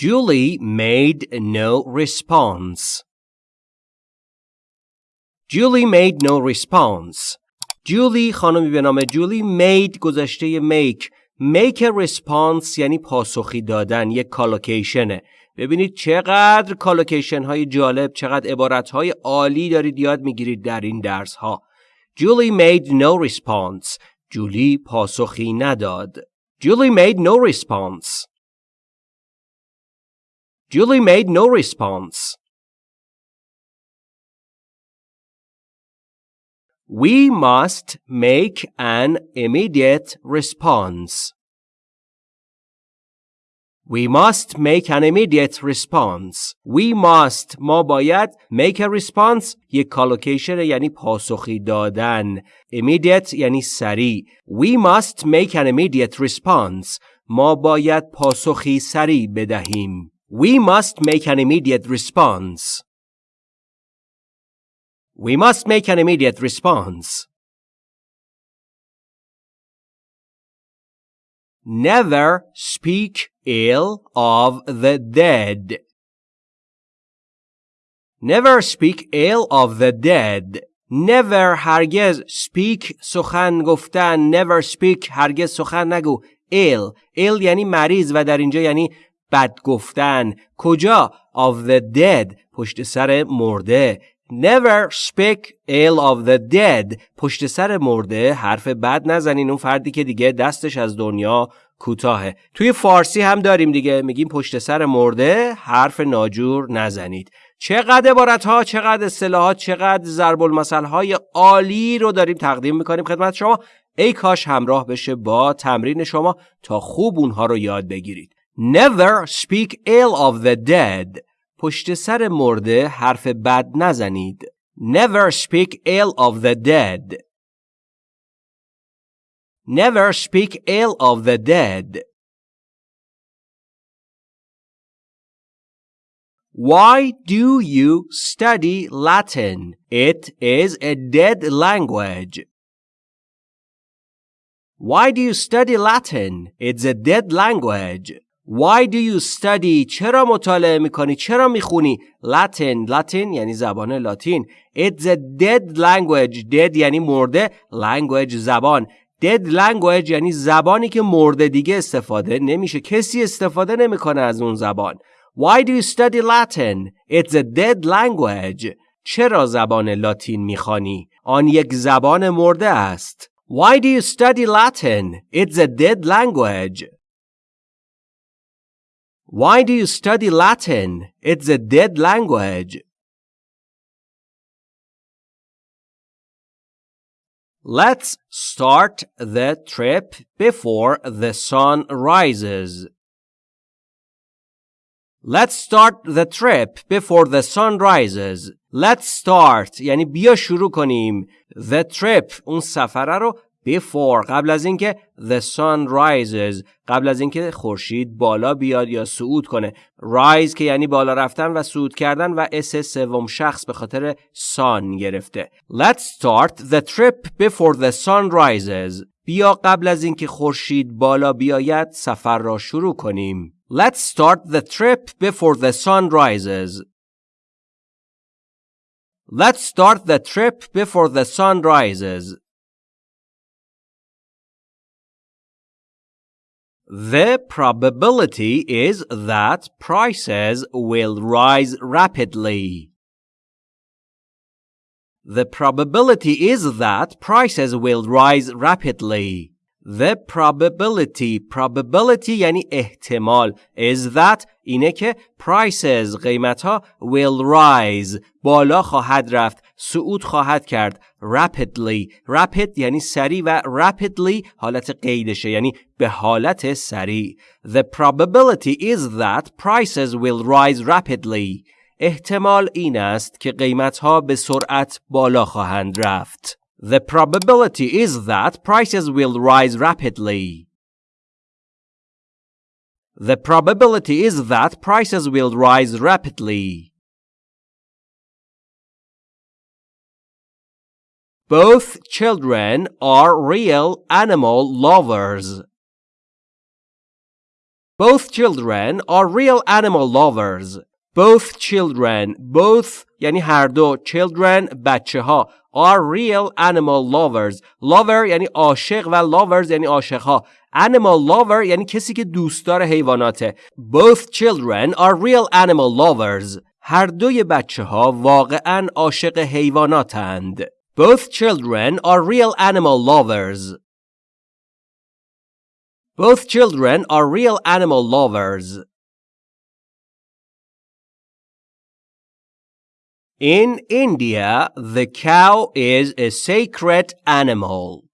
Julie made no response. Julie made no response. جولی خانمی به نام جولی made گذشته make. Make a response یعنی پاسخی دادن یک کالوکیشنه ببینید چقدر کالوکیشن های جالب چقدر عبارت های عالی دارید یاد می‌گیرید در این درس ها Julie made no response. جولی پاسخی نداد. Julie made no response. Julie made no response. We must make an immediate response. We must make an immediate response. We must ما باید make a response یک کالوکیشن یعنی پاسخی دادن. Immediate یعنی سریع. We must make an immediate response. ما باید پاسخی سریع بدهیم. We must make an immediate response. We must make an immediate response. Never speak ill of the dead. Never speak ill of the dead. Never هرگز speak سخن گفتن never speak هرگز سخن نگو ill ill یعنی مریض و در اینجا یعنی بد گفتن. کجا؟ Of the dead. پشت سر مرده. Never speak ill of the dead. پشت سر مرده. حرف بد نزنین. اون فردی که دیگه دستش از دنیا کوتاهه. توی فارسی هم داریم دیگه. میگیم پشت سر مرده. حرف ناجور نزنید. چقدر عبارت ها چقدر اصطلاحات چقدر ضرب المثل های عالی رو داریم تقدیم می‌کنیم خدمت شما. ای کاش همراه بشه با تمرین شما تا خوب اونها رو یاد بگیرید. Never speak ill of the dead. پشت سر مرده حرف بد نزنید. Never speak ill of the dead. Never speak ill of the dead. Why do you study Latin? It is a dead language. Why do you study Latin? It's a dead language. Why do you study? چرا مطالعه می‌کنی؟ چرا می‌خونی؟ Latin Latin یعنی زبان لاتین It's a dead language Dead یعنی مرده Language زبان Dead language یعنی زبانی که مرده دیگه استفاده نمیشه کسی استفاده نمی‌کنه از اون زبان Why do you study Latin? It's a dead language چرا زبان لاتین می‌خوانی؟ آن یک زبان مرده است Why do you study Latin? It's a dead language Why do you study Latin? It's a dead language. Let's start the trip before the sun rises. Let's start the trip before the sun rises. Let's start یعنی بیا شروع کنیم. The trip اون سفره رو before قبل از اینکه the sun rises قبل از اینکه خورشید بالا بیاد یا صعود کنه. Rise که یعنی بالا رفتن و صعود کردن و اس سوم شخص به خاطر sun گرفته. Let's start the trip before the sun rises. بیا قبل از اینکه خورشید بالا بیاید سفر را شروع کنیم. Let's start the trip before the sun rises. Let's start the trip before the sun rises. The probability is that prices will rise rapidly. The probability is that prices will rise rapidly. The probability probability یعنی احتمال. Is that اینه که prices قیمت ها will rise. بالا خواهد رفت صعود خواهد کرد. Rapidly. Rapid یعنی سریع و rapidly حالت قیدشه یعنی به حالت سریع. The probability is that prices will rise rapidly. احتمال این است که قیمت ها به سرعت بالا خواهند رفت. The probability is that prices will rise rapidly. The probability is that prices will rise rapidly. Both children are real animal lovers. Both children are real animal lovers Both children both یعنی هر دو children بچه ها are real animal lovers lover یعنی عاشق و lovers یعنی عاشق ها animal lover یعنی کسی که دوستدار حیواناته both children are real animal lovers هر دوی بچه ها واقعا عاشق حیواناتند both children are real animal lovers both children are real animal lovers In India, the cow is a sacred animal.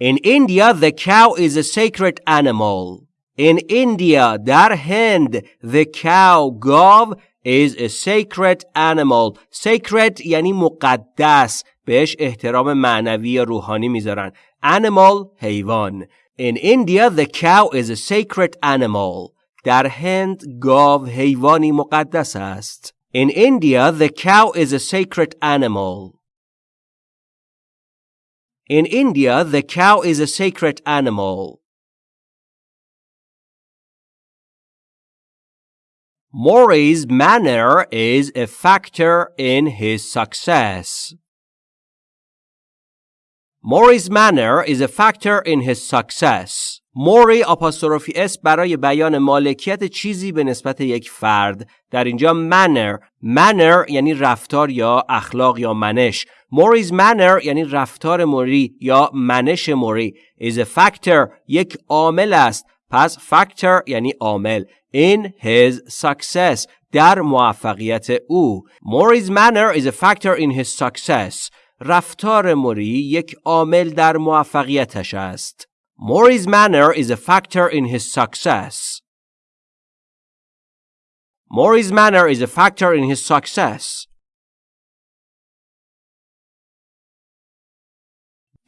In India, the cow is a sacred animal. In India, در هند, the cow, گاو, is a sacred animal. Sacred یعنی مقدس. بهش احترام معنوی یا روحانی میذارن. Animal, حیوان. In India, the cow is a sacred animal. در هند گاو حیوانی مقدس است. In India, the cow is a sacred animal. In India, the cow is a sacred animal. Maury's manner is a factor in his success. Maury's manner is a factor in his success. موری آپاستروفی اس برای بیان مالکیت چیزی به نسبت یک فرد. در اینجا manner. Manner یعنی رفتار یا اخلاق یا منش. موریز manner یعنی رفتار موری یا منش موری. Is a factor. یک عامل است. پس factor یعنی عامل. In his success. در موفقیت او. موریز manner is a factor in his success. رفتار موری یک عامل در موفقیتش است. Maury's manner is a factor in his success. Maury's manner is a factor in his success.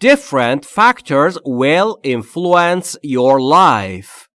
Different factors will influence your life.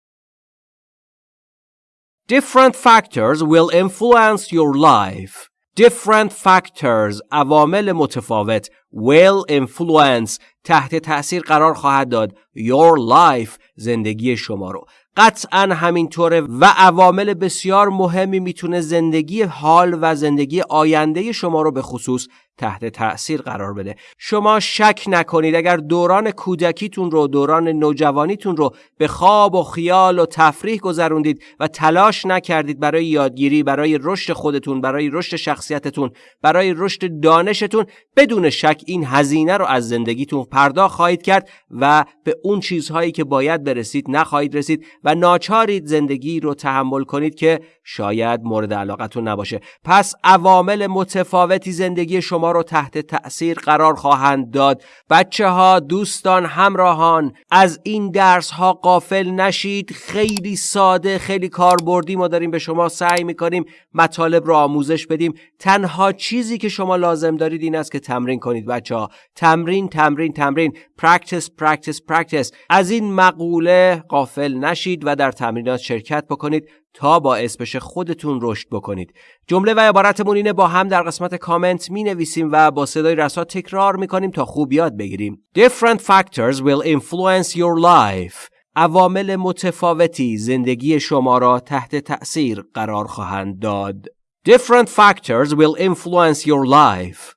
Different factors will influence your life. Different factors عوامل متفاوت will influence تحت تأثیر قرار خواهد داد. Your life زندگی شما رو. قطعا همینطوره و عوامل بسیار مهمی می‌تونه زندگی حال و زندگی آینده شما رو به خصوص تحت تأثیر قرار بده. شما شک نکنید اگر دوران کودکیتون رو دوران نوجوانیتون رو به خواب و خیال و تفریح گذروندید و تلاش نکردید برای یادگیری برای رشد خودتون برای رشد شخصیتتون برای رشد دانشتون بدون شک این هزینه رو از زندگیتون پرداخت خواهید کرد و به اون چیزهایی که باید برسید نخواهید رسید و ناچارید زندگی رو تحمل کنید که شاید مورد علاقتون نباشه. پس عوامل متفاوتی زندگی شما رو تحت تأثیر قرار خواهند داد. بچه ها دوستان همراهان از این درس ها قافل نشید. خیلی ساده خیلی کاربردی ما داریم به شما سعی می‌کنیم مطالب رو آموزش بدیم. تنها چیزی که شما لازم دارید این است که تمرین کنید بچه ها تمرین تمرین تمرین. Practice practice practice. از این مقوله قافل نشید و در تمرینات شرکت بکنید. تا باعث بشه خودتون رشد بکنید. جمله و عبارتمون اینه با هم در قسمت کامنت می نویسیم و با صدای رسا تکرار می کنیم تا خوب یاد بگیریم. Different factors will influence your life. عوامل متفاوتی زندگی شما را تحت تأثیر قرار خواهند داد. Different factors will influence your life.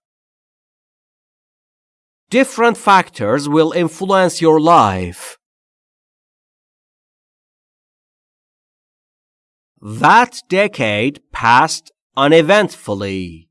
Different factors will influence your life. That decade passed uneventfully.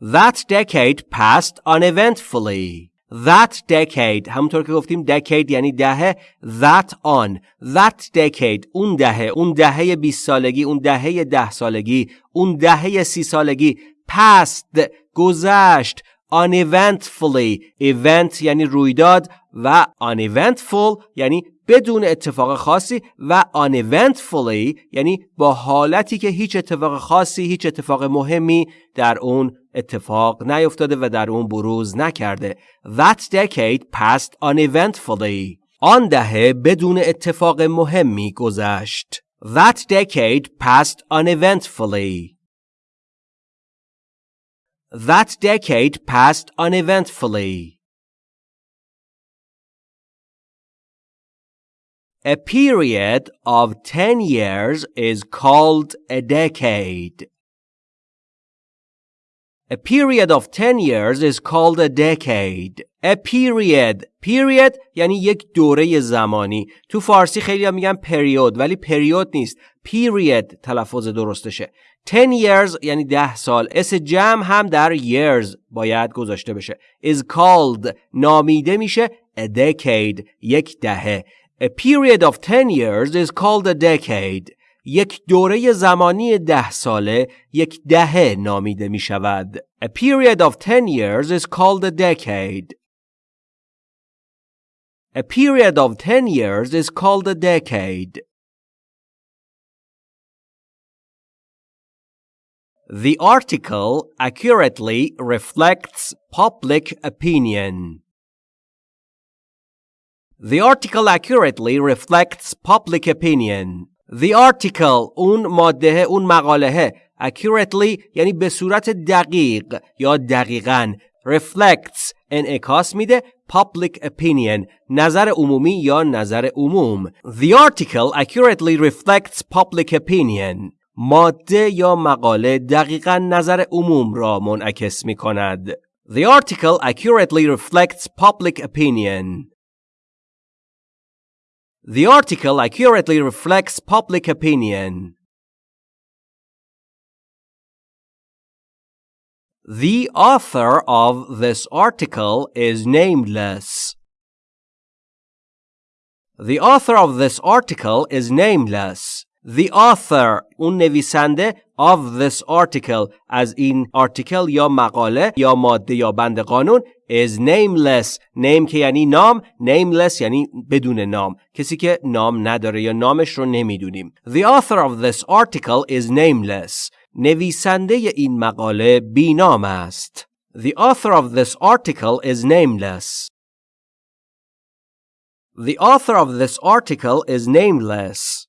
That decade passed uneventfully. That decade همونطور که گفتیم decade یعنی دهه that on that decade اون دهه اون دهه 20 سالگی اون دهه ده سالگی اون دهه سی سالگی passed گذشت uneventfully event یعنی رویداد و uneventful یعنی بدون اتفاق خاصی و uneventfully یعنی با حالتی که هیچ اتفاق خاصی هیچ اتفاق مهمی در اون اتفاق نیفتاده و در اون بروز نکرده. That decade passed uneventfully. آن دهه بدون اتفاق مهمی گذشت. That decade passed uneventfully. That decade passed uneventfully. A period of 10 years is called a decade. A period of 10 years is called a decade. A period. Period یعنی یک دوره زمانی. تو فارسی خیلی میگن پریود ولی پریود نیست. Period تلفظ درستشه. 10 years یعنی 10 سال. اس جمع هم در years باید گذاشته بشه. Is called. نامیده میشه. A decade. یک دهه. A period of 10 years is called a decade. یک دوره زمانی ده ساله یک دهه نامیده می شود. A period of 10 years is called a decade. A period of 10 years is called a decade. The article accurately reflects public opinion. The article accurately reflects public opinion. The article اون ماده اون مقاله accurately یعنی به صورت دقیق یا دقیقا reflects انعکاس میده public opinion نظر عمومی یا نظر عموم The article accurately reflects public opinion ماده یا مقاله دقیقا نظر عموم را منعکس می کند The article accurately reflects public opinion The article accurately reflects public opinion. The author of this article is nameless. The author of this article is nameless The author اون نویسنده of this article از این article یا مقاله یا ماده یا بند قانون is nameless name که یعنی نام nameless یعنی بدون نام کسی که نام نداره یا نامش رو نمیدونیم The author of this article is nameless نویسنده این مقاله بینام است The author of this article is nameless The author of this article is nameless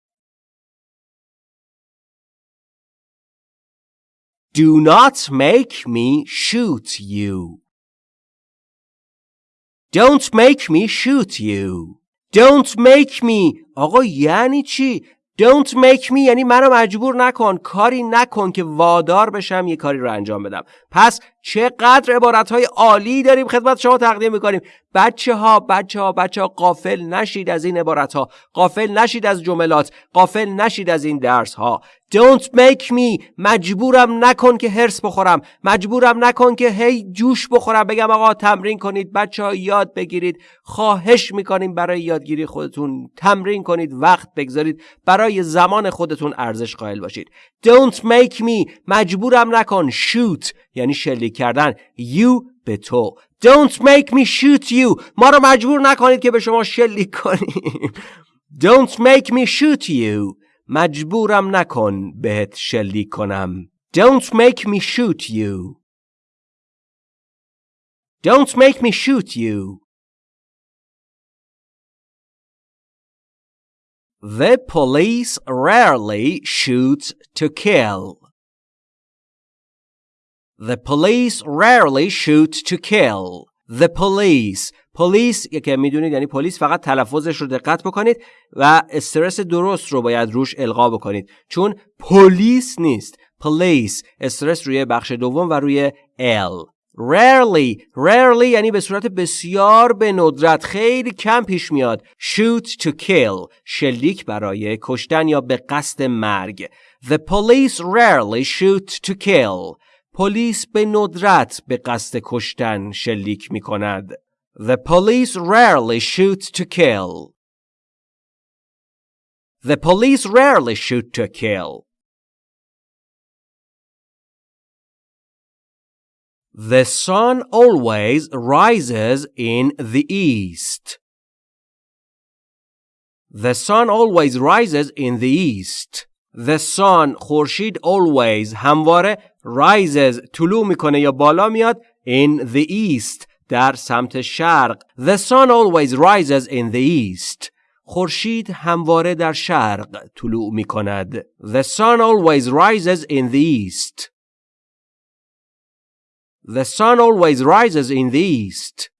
Do not make me shoot you. Don't make me shoot you. Don't make me. آقا یعنی چی؟ Don't make me یعنی منو مجبور نکن کاری نکن که وادار بشم یه کاری رو انجام بدم پس چقدر عبارت های عالی داریم خدمت شما تقدیم می‌کنیم. بچه ها بچه ها بچه ها قافل نشید از این عبارت ها قافل نشید از جملات. قافل نشید از این درس ها Don't make me. مجبورم نکن که هرس بخورم. مجبورم نکن که هی جوش بخورم. بگم آقا تمرین کنید. بچه ها یاد بگیرید. خواهش می‌کنیم برای یادگیری خودتون تمرین کنید. وقت بگذارید. برای زمان خودتون ارزش قائل باشید. Don't make me. مجبورم نکن. Shoot. یعنی شلیک کردن you به تو Don't make me shoot you ما رو مجبور نکنید که به شما شلیک کنیم Don't make me shoot you مجبورم نکن بهت شلیک کنم Don't make me shoot you Don't make me shoot you The police rarely shoot to kill. The police rarely shoot to kill. The police. پلیس که می‌دونید یعنی پلیس فقط تلفظش رو دقت بکنید و استرس درست رو باید روش القا بکنید. چون پلیس نیست. پلیس استرس روی بخش دوم و روی ال rarely. Rarely یعنی به صورت بسیار به ندرت خیلی کم پیش میاد. Shoot to kill. شلیک برای کشتن یا به قصد مرگ. The police rarely shoot to kill. پلیس به ندرت به قصد کشتن شلیک می کند the police rarely shoot to kill the police rarely shoot to kill The sun always rises in the east. The sun always rises in the east. The sun خورشید always همواره rises طلوع میکنه یا بالا میاد in the east در سمت شرق. The sun always rises in the east. خورشید همواره در شرق طلوع می کند. The sun always rises in the east. The sun always rises in the east.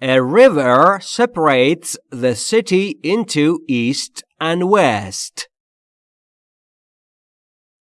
A river separates the city into east and west.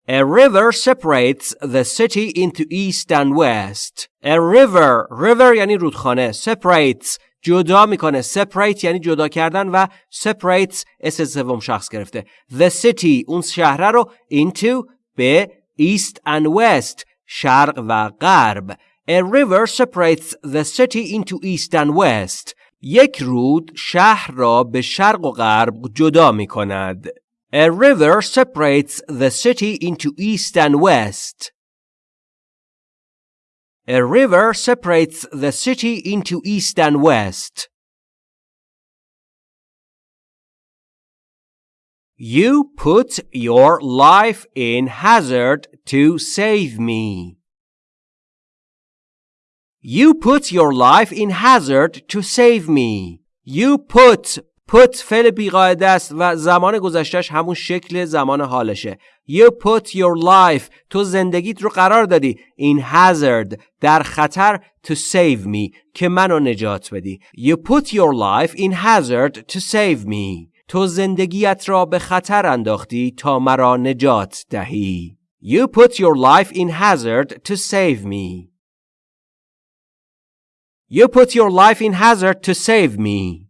A river separates the city into east and west. A river river یعنی رودخانه separates جدا می‌کنه separate یعنی جدا کردن و separates اس سوم شخص گرفته the city اون شهر رو into به east and west شرق و غرب A river separates the city into east and west. یک رود شهر را به شرق و غرب جدا می کند. A river separates the city into east and west. A river separates the city into east and west. You put your life in hazard to save me. You put your life in hazard to save me. You put put فعل بیقاعده است و زمان گذشتش همون شکل زمان حالشه. You put your life تو زندگیت رو قرار دادی in hazard در خطر to save me که منو نجات بدی. You put your life in hazard to save me. تو زندگیت را به خطر انداختی تا مرا نجات دهی. You put your life in hazard to save me. You put your life in hazard to save me.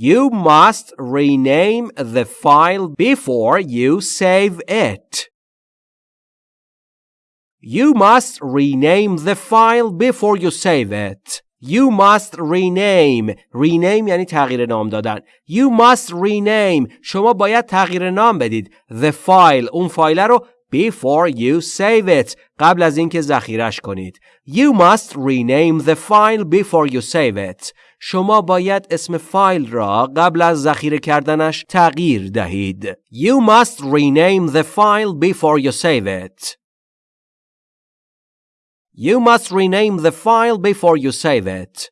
You must rename the file before you save it. You must rename the file before you save it. You must rename rename یعنی تغییر نام دادن You must rename شما باید تغییر نام بدید The file اون فایل رو before you save it قبل از اینکه ذخیرش کنید You must rename the file before you save it شما باید اسم فایل را قبل از ذخیره کردنش تغییر دهید You must rename the file before you save it You must rename the file before you save it